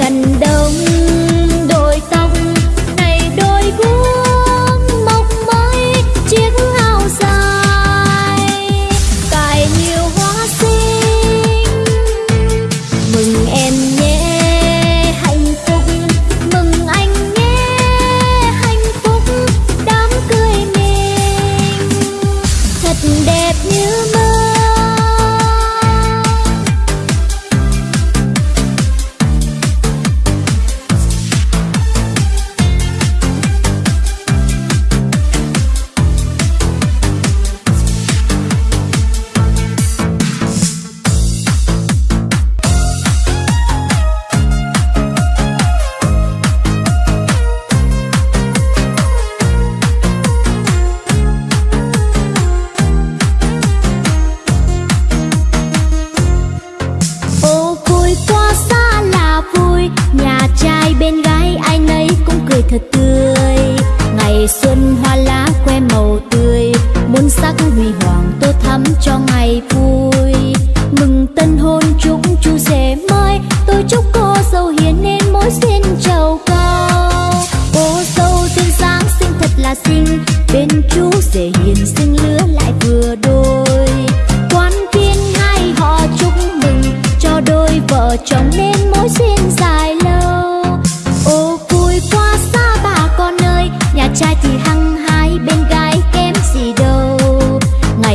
sành đông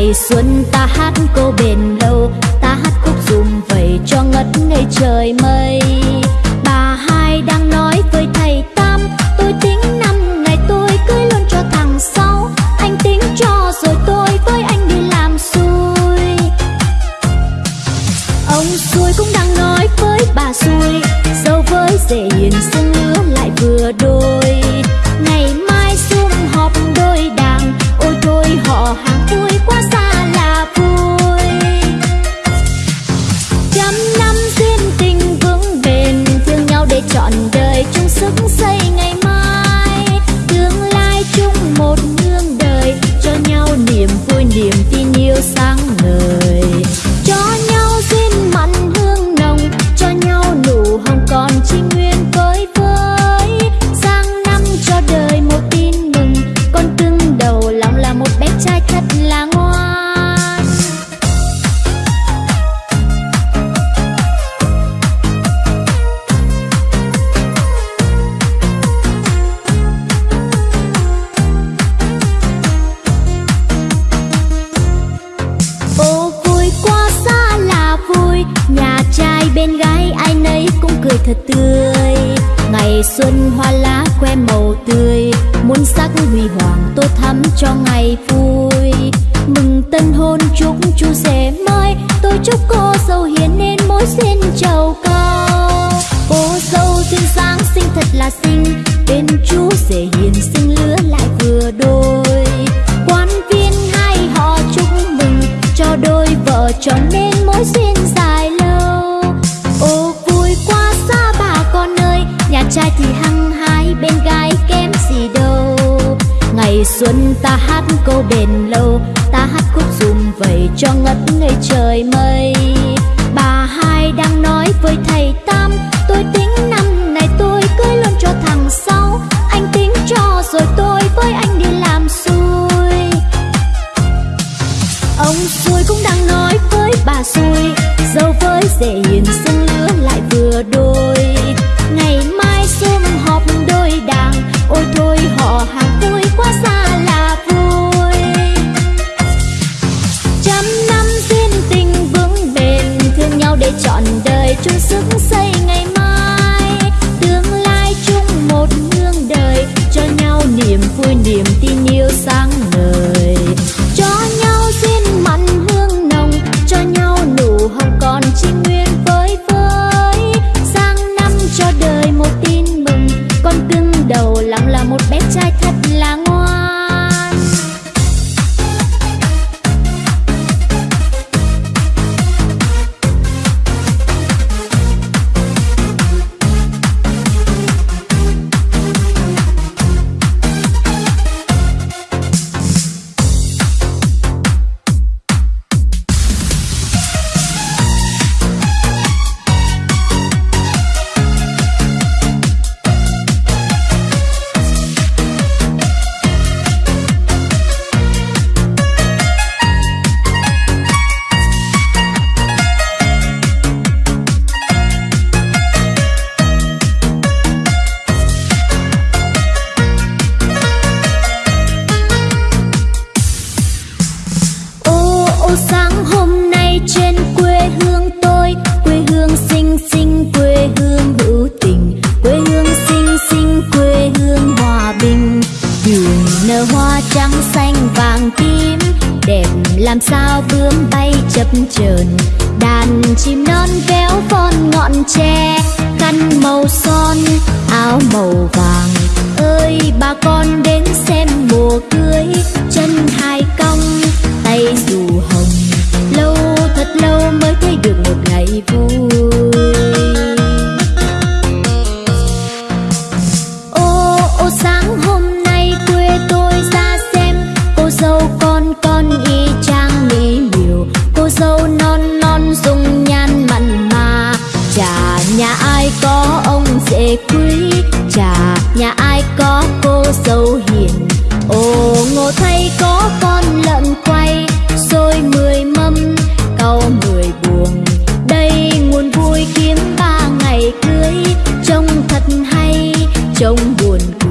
ngày xuân ta hát cô bền lâu, ta hát khúc dùng vầy cho ngất ngây trời mây. là sinh, bên chú rể hiền sinh lứa lại vừa đôi. Quan viên hai họ chúc mừng, cho đôi vợ chồng nên mối duyên dài lâu. Ô, vui quá xa bà con ơi, nhà trai thì hăng hái, bên gái kém gì đâu. Ngày xuân ta hát câu đề trong buồn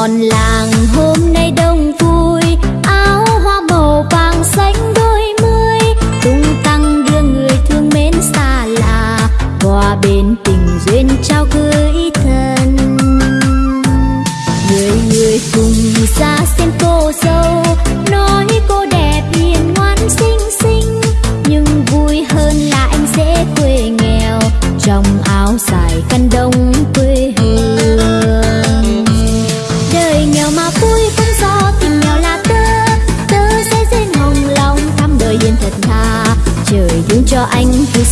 tròn làng hôm nay đâu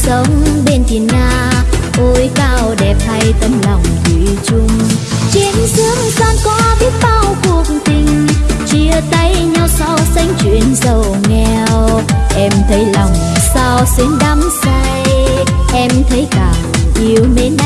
sống bên thiên nga. Ôi cao đẹp hay tấm lòng thủy chung. Trên sương gian có biết bao cuộc tình. Chia tay nhau sau xanh chuyện giàu nghèo. Em thấy lòng sao xuyên đắm say. Em thấy cả yêu mến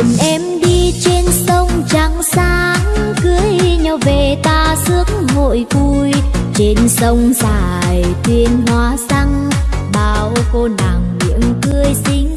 thuyền em đi trên sông trắng sáng, cưới nhau về ta rước hội vui. Trên sông dài, thuyền hoa xăng, bao cô nàng miệng cười xinh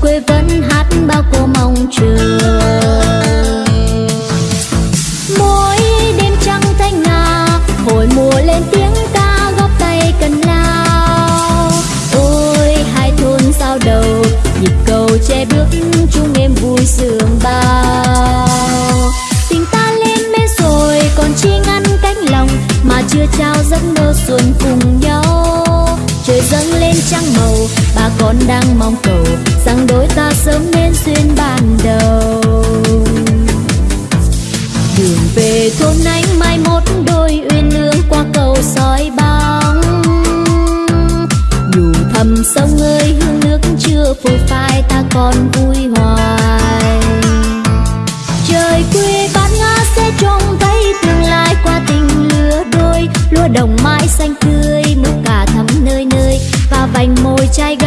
quê vẫn hát bao cô mong chờ. Mỗi đêm trăng thanh nga hồi mùa lên tiếng ca, góp tay cần lao. Ôi, hai thôn sao đầu, nhịp cầu che bước, chung em vui sướng bao. Tình ta lên mê rồi, còn chi ngăn cánh lòng, mà chưa trao giấc mơ xuân cùng nhau. Trời dâng lên trăng màu, bà con đang mong cầu duyên ban đầu. Đường về thôn anh mai một đôi uyên ương qua cầu soi bóng. Dù thầm sông ơi, hương nước chưa phôi phai, ta còn vui hoài. Trời quê bát ngã sẽ trông thấy tương lai qua tình lứa đôi. Lúa đồng mãi xanh tươi mướp cả thắm nơi nơi và vành môi trai gái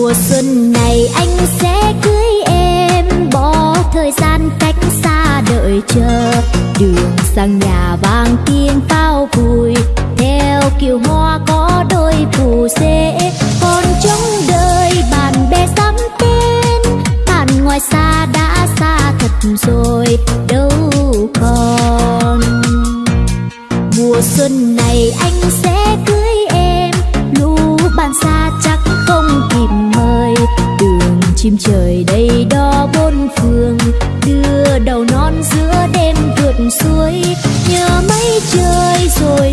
mùa xuân này anh sẽ cưới em. Bỏ thời gian cách xa đợi chờ. Đường sang nhà vang tiếng cao vui. Theo kiều hoa có đôi phù dễ còn trong đời bạn bè dám tên. Bạn ngoài xa đã xa thật rồi. Đâu còn. Mùa xuân này anh chim trời đây đó bốn phương, đưa đầu non giữa đêm vượt suối. Nhớ mấy chơi rồi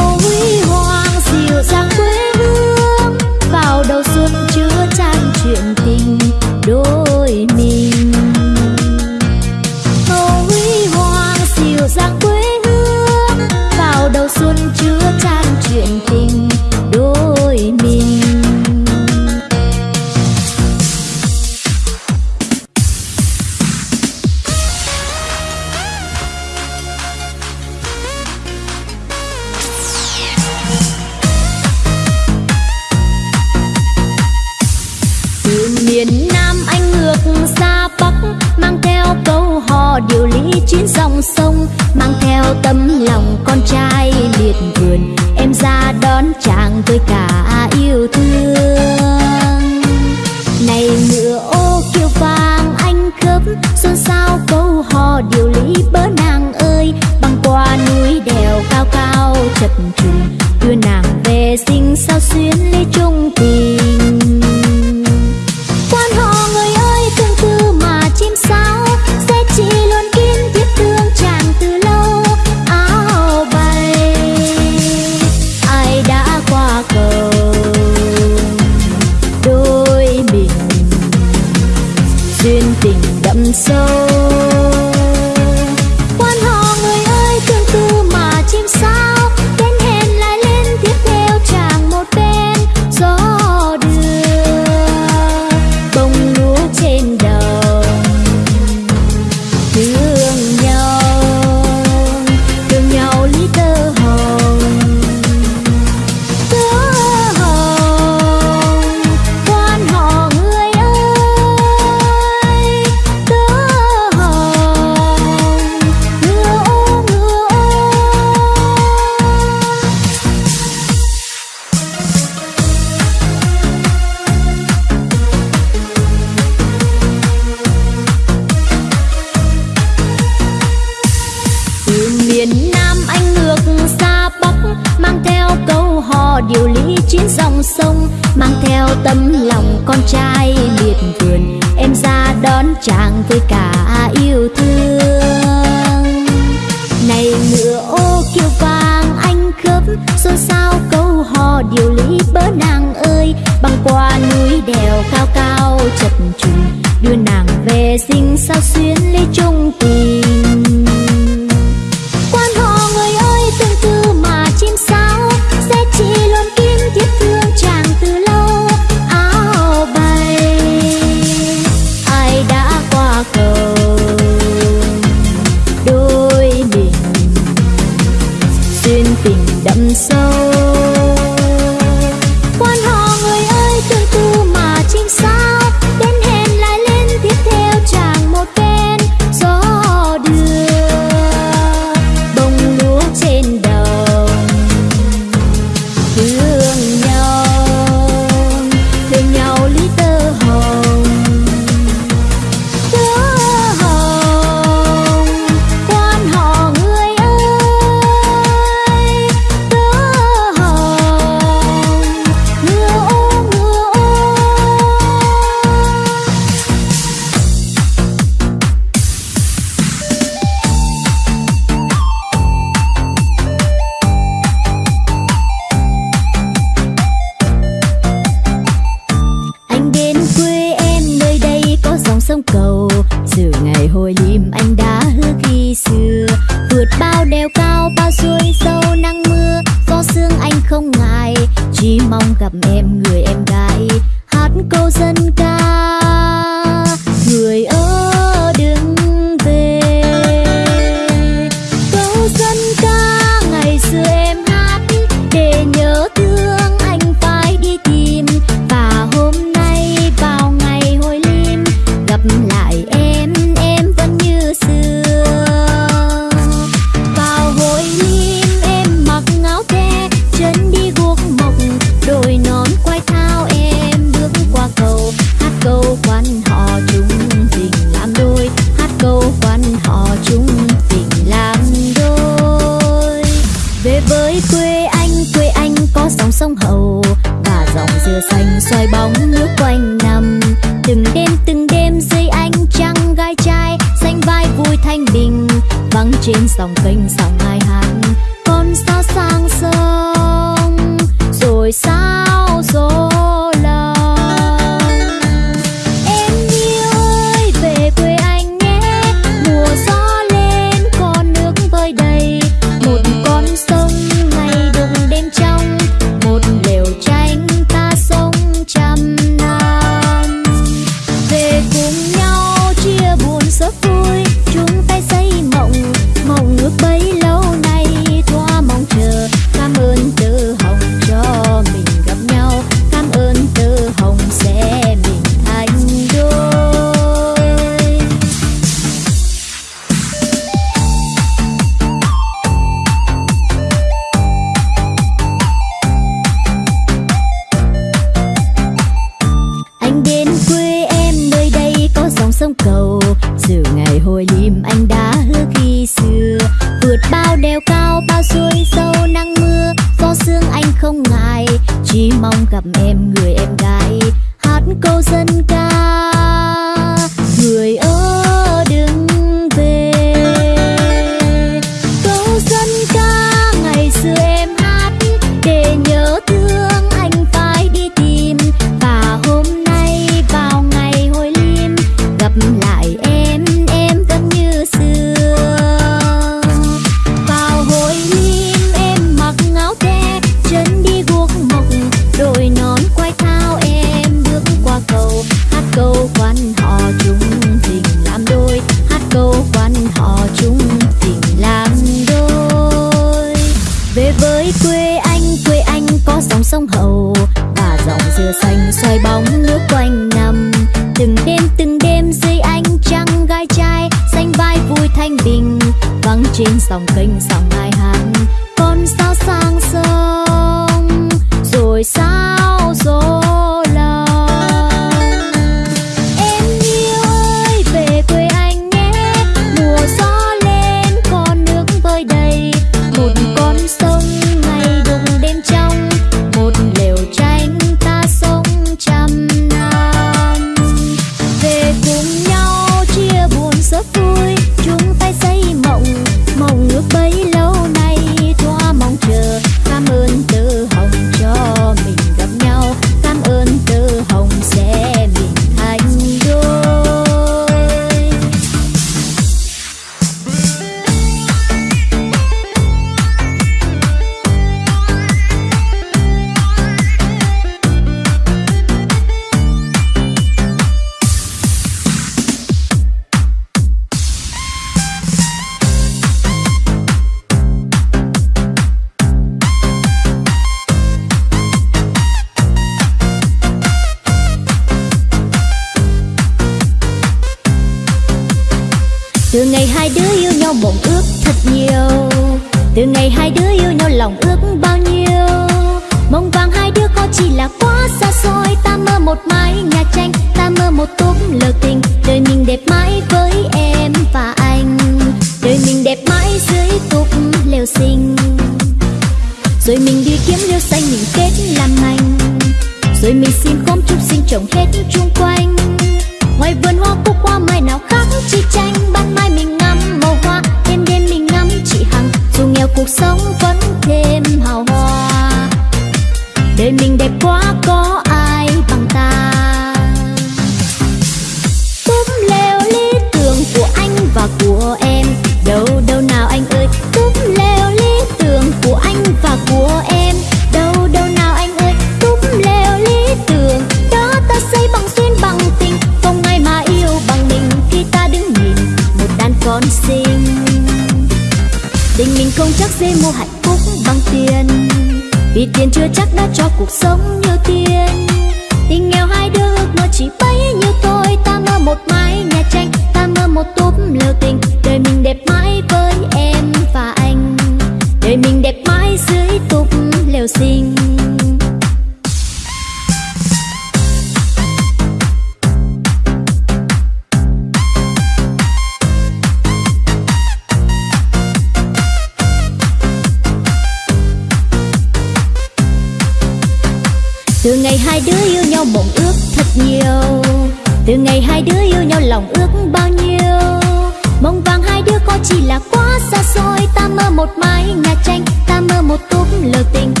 một mái nhà tranh ta mơ một túp lờ tình.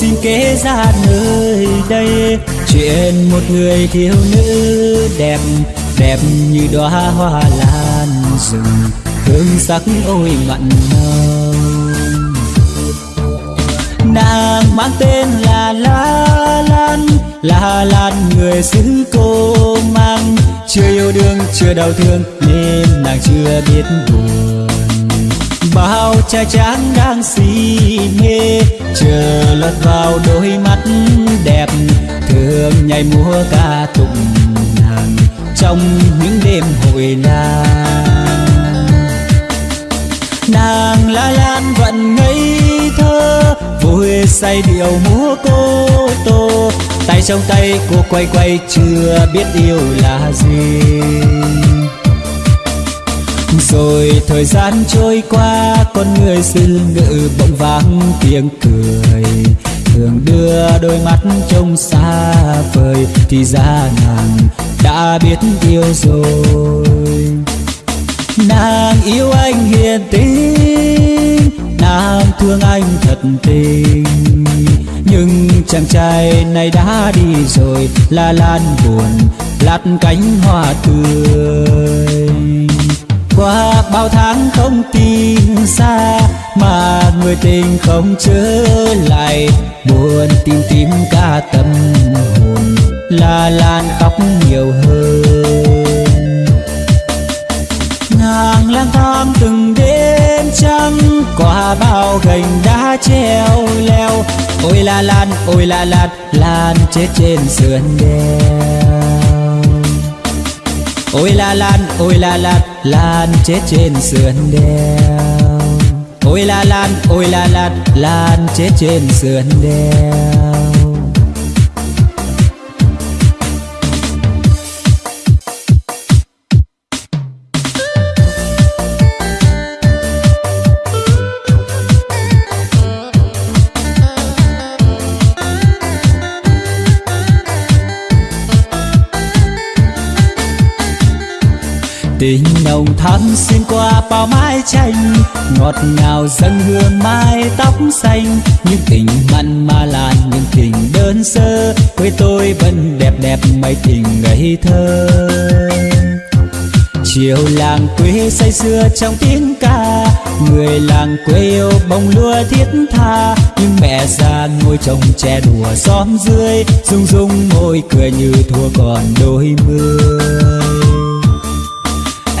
Xin kể ra nơi đây. Chuyện một người thiếu nữ đẹp đẹp như đóa hoa lan rừng hương sắc ôi mặn nồng. Nàng mang tên là la lan. La lan người xứ cô mang. Chưa yêu đương, chưa đau thương, nên nàng chưa biết buồn bao trai tráng đang si mê. Chờ lọt vào đôi mắt đẹp thường nhảy múa ca tụng nàng trong những đêm hội làng nàng la lan vẫn ngây thơ, vui say điệu múa cô tô. Tay trong tay cô quay quay, chưa biết yêu là gì rồi thời gian trôi qua con người xứ ngự bỗng vang tiếng cười. Thường đưa đôi mắt trông xa vời thì ra nàng đã biết yêu rồi. Nàng yêu anh hiền tính, nàng thương anh thật tình. Nhưng chàng trai này đã đi rồi la lan buồn lát cánh hoa tươi qua bao tháng không tin xa, mà người tình không trở lại, buồn tim tìm cả tâm hồn là lan khóc nhiều hơn. Nàng lang thang từng đêm trăng qua bao gành đá treo leo. Ôi la lan, ôi la lan lan chết trên sườn đèo. Ôi la lan, ôi la lan lan chết trên sườn đèo. Ôi la lan, ôi la lan lan chết trên sườn đèo. Tình nồng thắm xuyên qua bao mái tranh, ngọt ngào dâng hương mái tóc xanh. Những tình mặn mà là những tình đơn sơ, quê tôi vẫn đẹp đẹp mấy tình ngây thơ. Chiều làng quê say sưa trong tiếng ca, người làng quê yêu bông lúa thiết tha. Nhưng mẹ già ngồi trồng tre đùa xóm dưới, rung rung môi cười như thua còn đôi mươi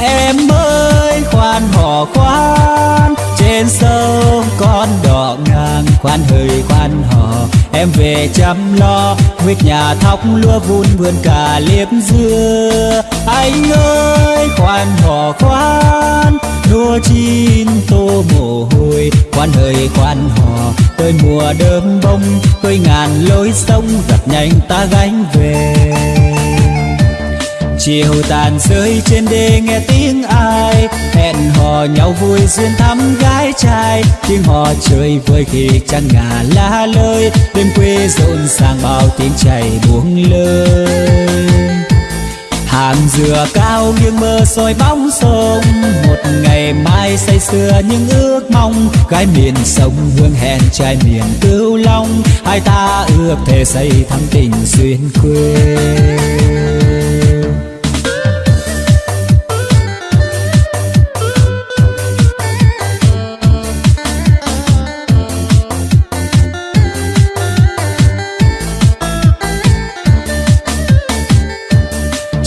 em ơi, khoan hò khoan, trên sông con đò ngang, khoan hơi khoan hò. Em về chăm lo, huyết nhà thóc lúa vun vườn cả liếp dưa. Anh ơi, khoan hò khoan, lúa chín tô mồ hôi, khoan hơi khoan hò. Tôi mùa đơm bông tôi ngàn lối sông, giặt nhanh ta gánh về chiều tàn rơi trên đê nghe tiếng ai, hẹn hò nhau vui duyên thăm gái trai. Tiếng hò chơi vơi khi chăn ngà lá lơi, đêm quê rộn ràng bao tiếng chảy buông lơi. Hàng dừa cao nghiêng mơ soi bóng sông, một ngày mai say sưa những ước mong. Gái miền sông hương hẹn trai miền cửu long hai ta ước thề xây thắm tình xuyên quê.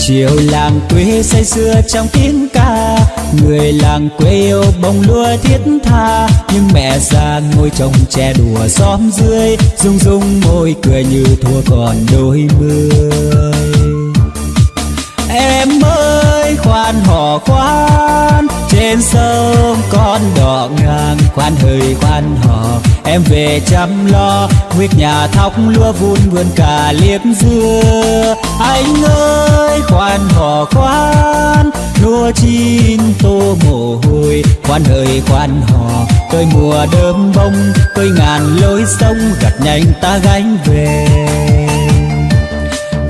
chiều làng quê say xưa trong tiếng ca. Người làng quê yêu bông lúa thiết tha. Nhưng mẹ già ngồi trồng tre đùa xóm dưới. Rung rung môi cười như thua còn đôi mươi. Em ơi, khoan họ khoan trên sông con đỏ ngang, khoan hơi, khoan hò. Em về chăm lo nguyệt nhà thóc lúa vun vườn cả liếp dưa. Anh ơi, khoan hò, khoan, lúa chín tô mồ hôi. Khoan hơi, khoan hò cơi mùa đơm bông cơi ngàn lối sông. Gặt nhanh ta gánh về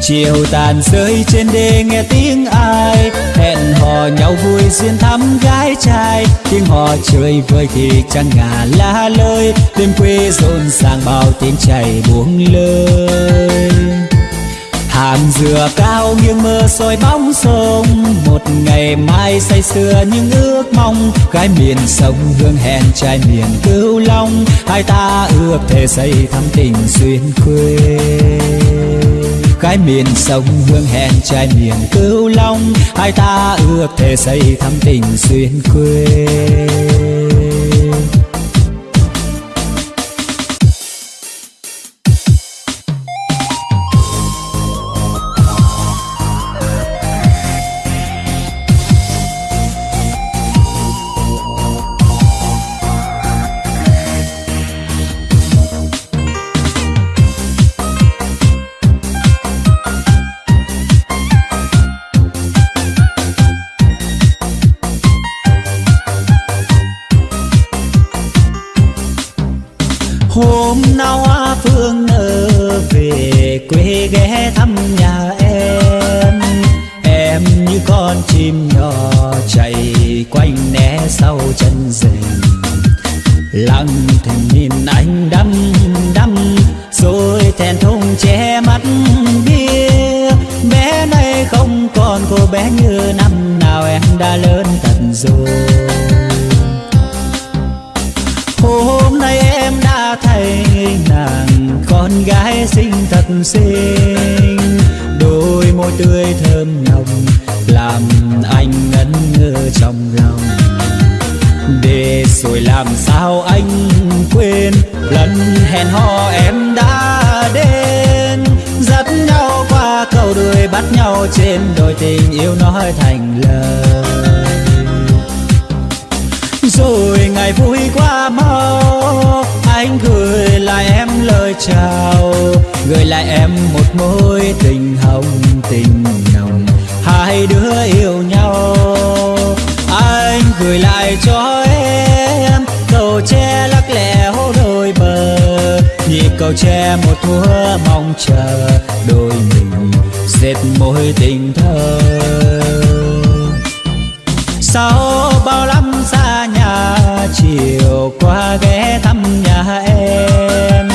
chiều tàn rơi trên đê nghe tiếng ai, hẹn hò nhau vui duyên thắm gái trai. Tiếng hò chơi vơi thì chẳng ngả lá lơi đêm quê rộn ràng bao tiếng chảy buông lơi. Hàm dừa cao nghiêng mơ soi bóng sông, một ngày mai say sưa những ước mong. Gái miền sông hương hẹn trai miền cửu long, hai ta ước thề xây thắm tình duyên quê cái miền sông hương hẹn trai miền cửu long, hai ta ước thề xây thắm tình xuyên quê. Thật xinh đôi môi tươi thơm nồng làm anh ngẩn ngơ trong lòng. Để rồi làm sao anh quên, lần hẹn hò em đã đến. Dắt nhau qua cầu đuôi, bắt nhau trên đôi tình yêu nói thành lời. Rồi ngày vui qua mau anh gửi lại em lời chào, gửi lại em một mối tình hồng tình nồng. Hai đứa yêu nhau, anh gửi lại cho em cầu tre lắc lẻo đôi bờ. Nhịp cầu tre một thua mong chờ, đôi mình dệt mối tình thơ. Sau chiều qua ghé thăm nhà em.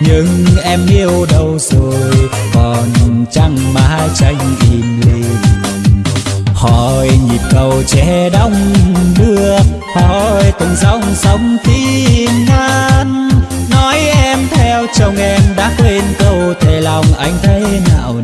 Nhưng em yêu đâu rồi, còn chẳng má tranh im lìm. Hỏi nhịp cầu che đóng đưa, hỏi từng dòng sông tin ngăn nói em theo chồng em đã quên câu thề lòng anh thấy nào